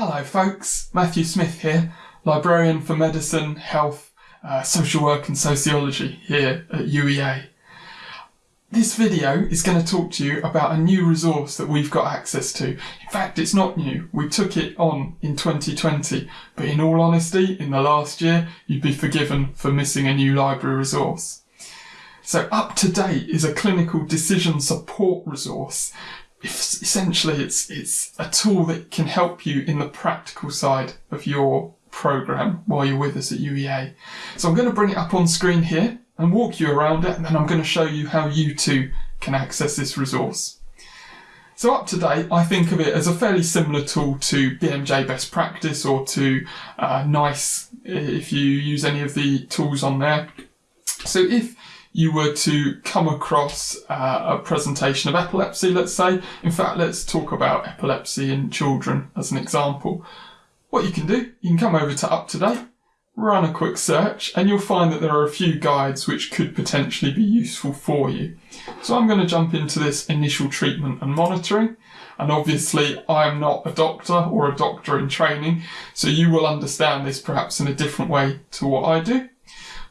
Hello, folks. Matthew Smith here, librarian for medicine, health, uh, social work, and sociology here at UEA. This video is going to talk to you about a new resource that we've got access to. In fact, it's not new. We took it on in 2020, but in all honesty, in the last year, you'd be forgiven for missing a new library resource. So Up to Date is a clinical decision support resource essentially it's it's a tool that can help you in the practical side of your program while you're with us at UEA. So I'm going to bring it up on screen here and walk you around it and then I'm going to show you how you too can access this resource. So up to date, I think of it as a fairly similar tool to BMJ Best Practice or to uh, NICE if you use any of the tools on there. So if you were to come across uh, a presentation of epilepsy, let's say, in fact, let's talk about epilepsy in children as an example. What you can do, you can come over to Up to Date, run a quick search, and you'll find that there are a few guides which could potentially be useful for you. So I'm going to jump into this initial treatment and monitoring. And obviously, I'm not a doctor or a doctor in training, so you will understand this perhaps in a different way to what I do.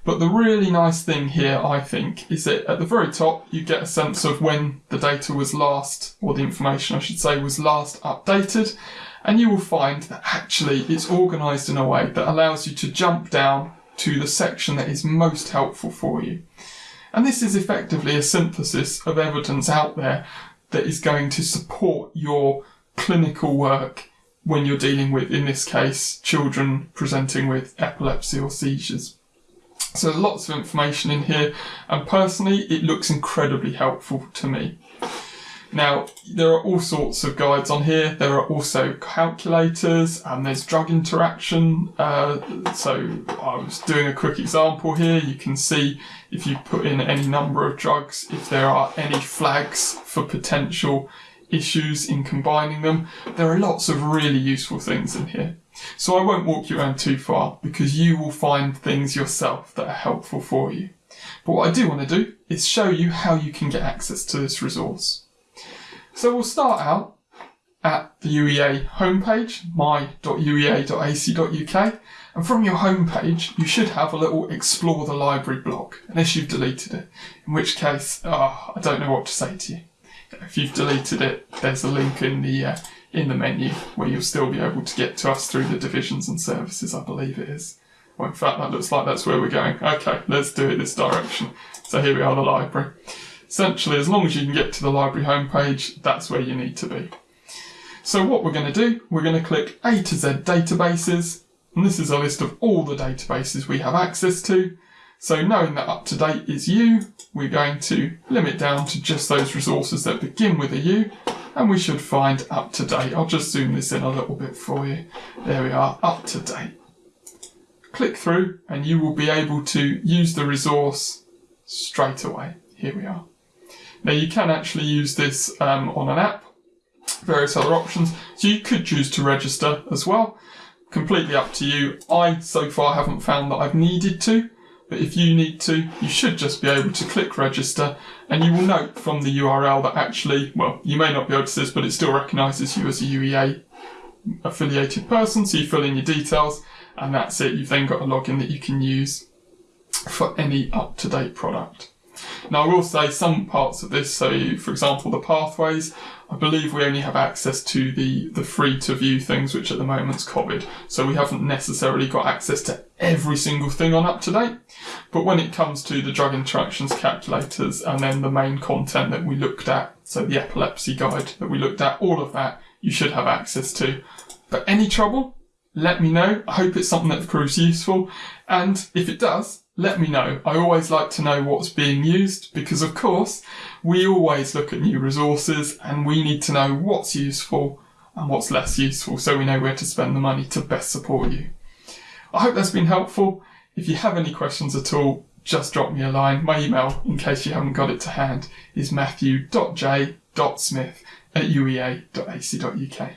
But the really nice thing here, I think, is that at the very top, you get a sense of when the data was last, or the information I should say, was last updated. And you will find that actually it's organized in a way that allows you to jump down to the section that is most helpful for you. And this is effectively a synthesis of evidence out there that is going to support your clinical work when you're dealing with, in this case, children presenting with epilepsy or seizures. So lots of information in here and personally it looks incredibly helpful to me. Now, there are all sorts of guides on here. There are also calculators and there's drug interaction. Uh, so I was doing a quick example here. You can see if you put in any number of drugs, if there are any flags for potential issues in combining them. There are lots of really useful things in here. So I won't walk you around too far because you will find things yourself that are helpful for you. But what I do want to do is show you how you can get access to this resource. So we'll start out at the UEA homepage, my.uea.ac.uk, and from your homepage you should have a little explore the library block, unless you've deleted it, in which case, oh, I don't know what to say to you. If you've deleted it, there's a link in the uh, in the menu where you'll still be able to get to us through the divisions and services, I believe it is. Well, in fact, that looks like that's where we're going. Okay, let's do it this direction. So here we are, the library. Essentially, as long as you can get to the library homepage, that's where you need to be. So what we're going to do, we're going to click A to Z databases, and this is a list of all the databases we have access to. So knowing that up to date is U, we're going to limit down to just those resources that begin with a U, and we should find up to date. I'll just zoom this in a little bit for you. There we are, up to date. Click through and you will be able to use the resource straight away. Here we are. Now you can actually use this um, on an app, various other options. So you could choose to register as well. Completely up to you. I so far haven't found that I've needed to, but if you need to, you should just be able to click register and you will note from the URL that actually, well, you may not be able to see this, but it still recognises you as a UEA affiliated person. So you fill in your details and that's it. You've then got a login that you can use for any up-to-date product. Now I will say some parts of this, so for example the pathways, I believe we only have access to the, the free to view things, which at the moment's COVID. So we haven't necessarily got access to every single thing on up to date. But when it comes to the drug interactions calculators and then the main content that we looked at, so the epilepsy guide that we looked at, all of that you should have access to. But any trouble, let me know. I hope it's something that proves useful. And if it does, let me know. I always like to know what's being used because of course we always look at new resources and we need to know what's useful and what's less useful so we know where to spend the money to best support you. I hope that's been helpful. If you have any questions at all, just drop me a line. My email, in case you haven't got it to hand, is matthew.j.smith at uea.ac.uk.